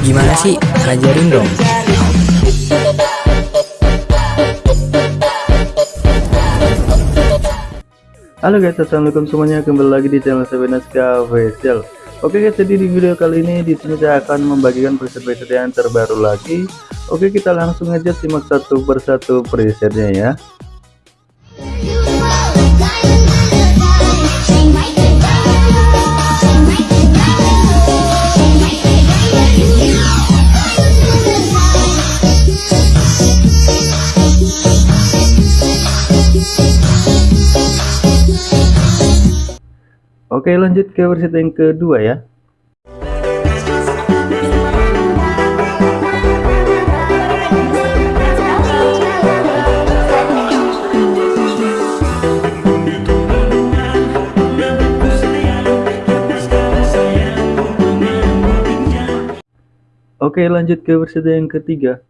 Gimana sih? Ajarin dong. Halo guys, assalamualaikum semuanya. Kembali lagi di channel Sabenaska Official. Oke guys, jadi di video kali ini di sini saya akan membagikan preset-preset yang terbaru lagi. Oke, kita langsung aja simak satu persatu presetnya ya. Oke lanjut ke versi yang kedua ya. Oke lanjut ke versi yang ketiga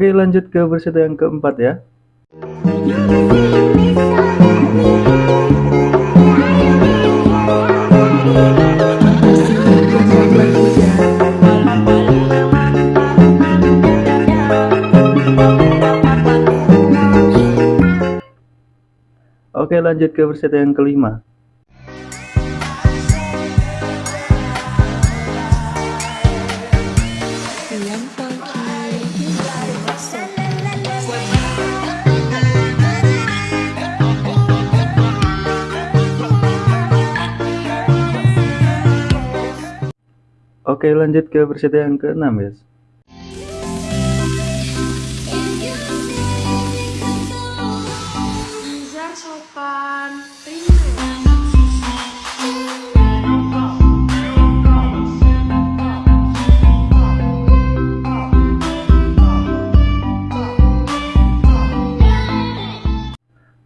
Oke lanjut ke versi yang keempat ya. Oke lanjut ke versi yang kelima Oke lanjut ke versi yang ke-6 ya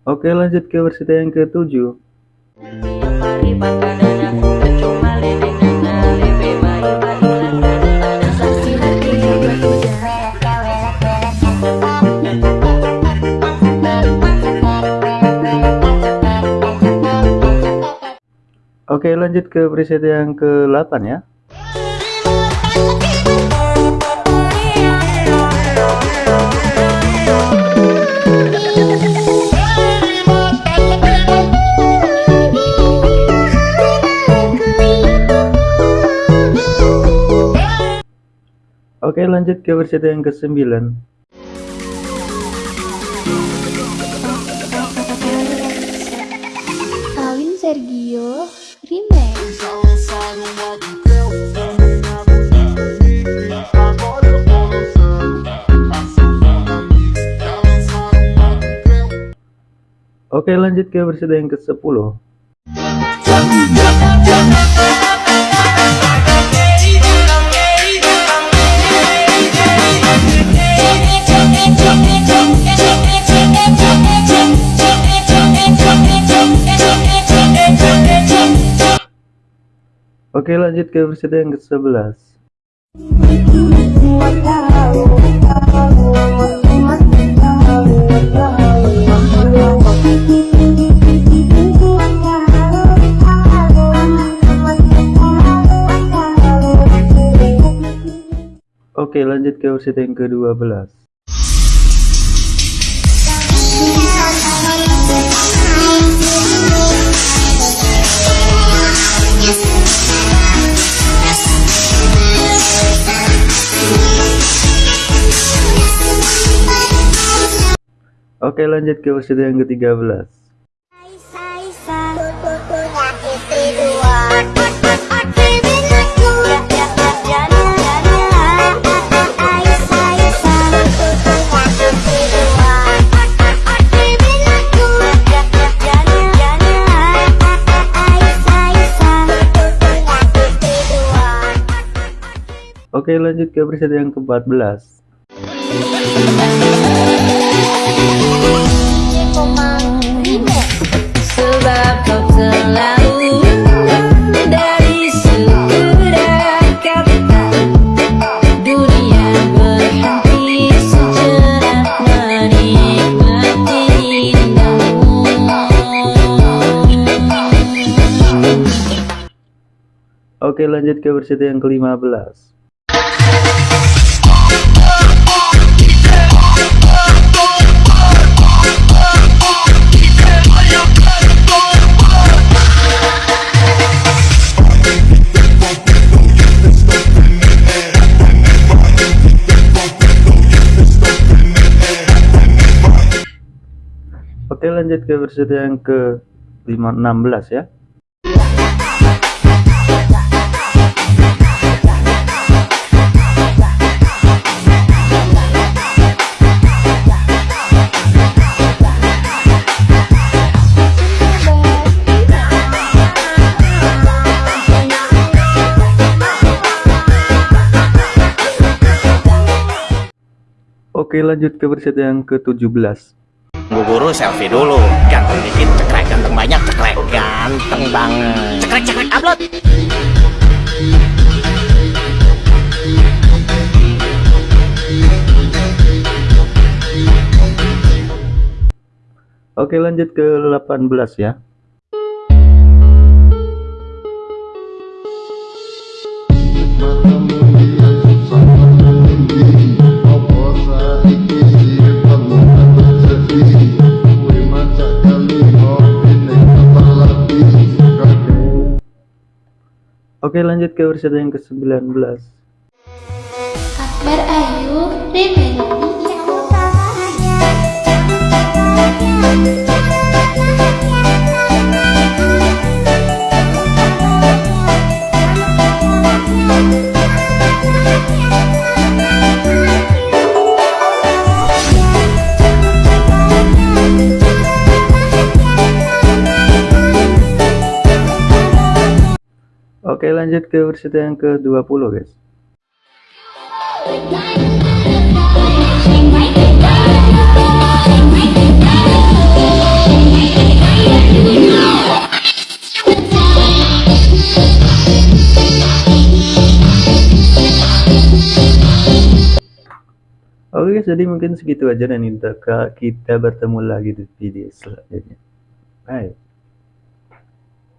Oke lanjut ke versi yang ke-7 lanjut ke preset yang ke-8 ya. Oke lanjut ke versi yang ke-9 Kawin Sergio Remix Oke lanjut ke versi yang ke-10 Oke lanjut ke versi yang ke-11 Oke lanjut ke versi yang ke-12 Oke lanjut ke versi yang ke-13 Oke lanjut ke preset yang ke-14 Oke lanjut ke versi yang ke-15 lanjut ke versi yang ke 16 ya. Oke lanjut ke versi yang ke-17 Bu guru selfie dulu. Ganteng dikit cekrek. Ganteng banyak cekrek. Ganteng banget. Cekrek cekrek. Upload. Oke lanjut ke 18 ya Oke lanjut ke versi yang ke-19 Akbar Ayu Remix Oke lanjut ke versi yang ke-20 guys Oke guys, jadi mungkin segitu aja dan kita kita bertemu lagi di video selanjutnya. Bye.